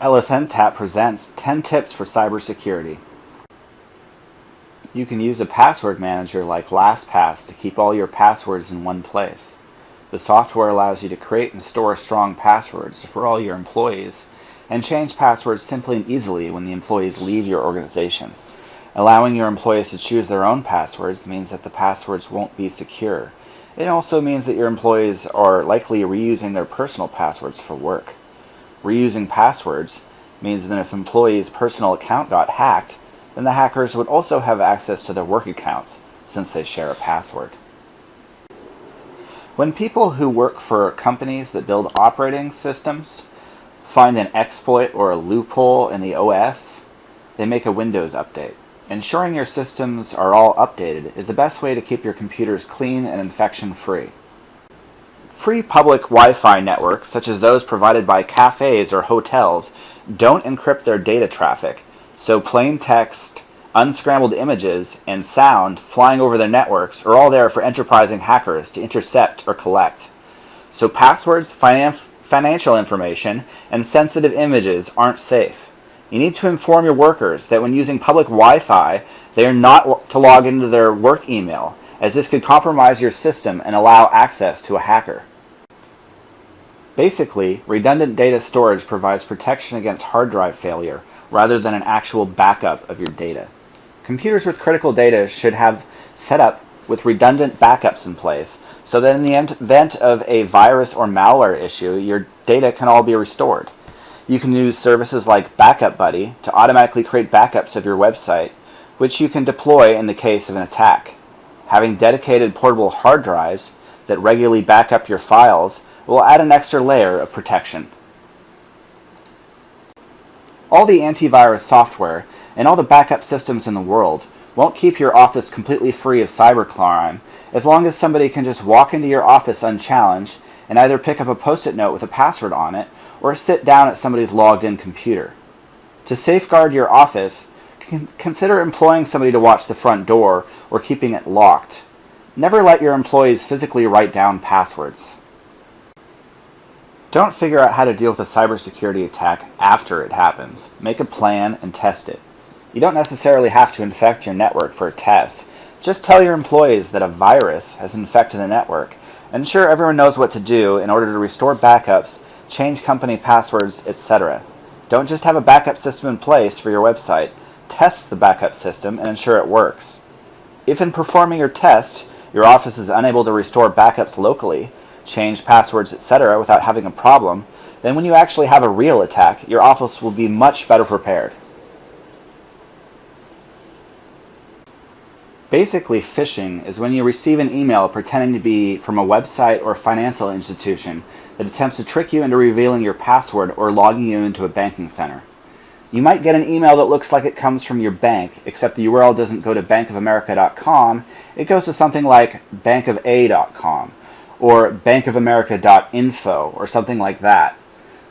LSNTAP presents 10 tips for cybersecurity. You can use a password manager like LastPass to keep all your passwords in one place. The software allows you to create and store strong passwords for all your employees and change passwords simply and easily when the employees leave your organization. Allowing your employees to choose their own passwords means that the passwords won't be secure. It also means that your employees are likely reusing their personal passwords for work. Reusing passwords means that if an employee's personal account got hacked, then the hackers would also have access to their work accounts since they share a password. When people who work for companies that build operating systems find an exploit or a loophole in the OS, they make a Windows update. Ensuring your systems are all updated is the best way to keep your computers clean and infection-free. Free public Wi-Fi networks, such as those provided by cafes or hotels, don't encrypt their data traffic, so plain text, unscrambled images, and sound flying over their networks are all there for enterprising hackers to intercept or collect. So passwords, finan financial information, and sensitive images aren't safe. You need to inform your workers that when using public Wi-Fi, they are not to log into their work email, as this could compromise your system and allow access to a hacker. Basically, redundant data storage provides protection against hard drive failure rather than an actual backup of your data. Computers with critical data should have set up with redundant backups in place so that in the event of a virus or malware issue, your data can all be restored. You can use services like Backup Buddy to automatically create backups of your website, which you can deploy in the case of an attack. Having dedicated portable hard drives that regularly back up your files will add an extra layer of protection. All the antivirus software and all the backup systems in the world won't keep your office completely free of cybercrime as long as somebody can just walk into your office unchallenged and either pick up a post-it note with a password on it or sit down at somebody's logged-in computer. To safeguard your office, consider employing somebody to watch the front door or keeping it locked. Never let your employees physically write down passwords. Don't figure out how to deal with a cybersecurity attack after it happens. Make a plan and test it. You don't necessarily have to infect your network for a test. Just tell your employees that a virus has infected the network. Ensure everyone knows what to do in order to restore backups, change company passwords, etc. Don't just have a backup system in place for your website. Test the backup system and ensure it works. If in performing your test, your office is unable to restore backups locally, change passwords, etc. without having a problem, then when you actually have a real attack, your office will be much better prepared. Basically, phishing is when you receive an email pretending to be from a website or financial institution that attempts to trick you into revealing your password or logging you into a banking center. You might get an email that looks like it comes from your bank, except the URL doesn't go to bankofamerica.com, it goes to something like bankofa.com or bankofamerica.info or something like that.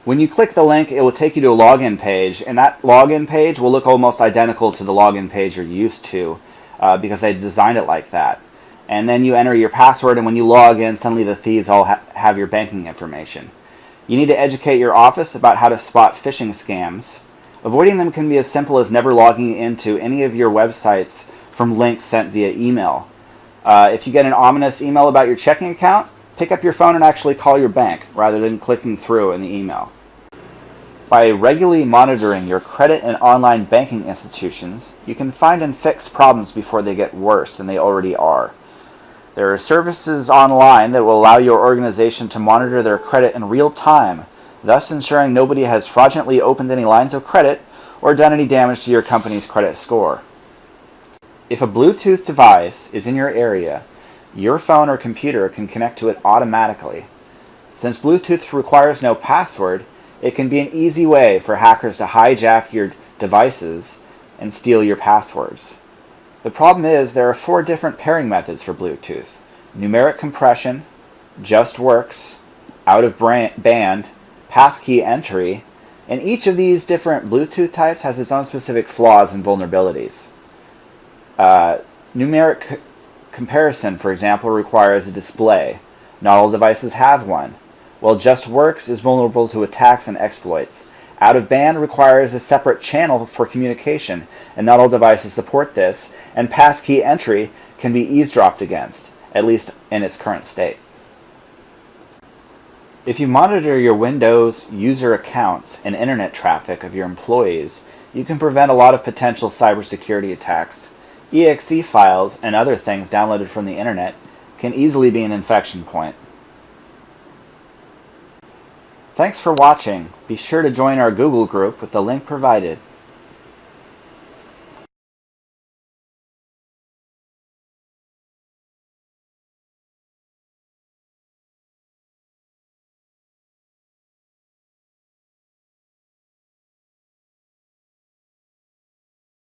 When you click the link, it will take you to a login page, and that login page will look almost identical to the login page you're used to uh, because they designed it like that. And then you enter your password, and when you log in, suddenly the thieves all ha have your banking information. You need to educate your office about how to spot phishing scams. Avoiding them can be as simple as never logging into any of your websites from links sent via email. Uh, if you get an ominous email about your checking account, pick up your phone and actually call your bank rather than clicking through in the email. By regularly monitoring your credit and online banking institutions, you can find and fix problems before they get worse than they already are. There are services online that will allow your organization to monitor their credit in real time, thus ensuring nobody has fraudulently opened any lines of credit or done any damage to your company's credit score. If a Bluetooth device is in your area, your phone or computer can connect to it automatically. Since Bluetooth requires no password, it can be an easy way for hackers to hijack your devices and steal your passwords. The problem is there are four different pairing methods for Bluetooth. Numeric comparison, just works, out of band, passkey entry, and each of these different Bluetooth types has its own specific flaws and vulnerabilities. Uh, numeric comparison, for example, requires a display. Not all devices have one. While JustWorks is vulnerable to attacks and exploits, Out of band requires a separate channel for communication, and not all devices support this, and passkey entry can be eavesdropped against, at least in its current state. If you monitor your Windows user accounts and internet traffic of your employees, you can prevent a lot of potential cybersecurity attacks. EXE files and other things downloaded from the internet can easily be an infection point. Thanks for watching. Be sure to join our Google group with the link provided.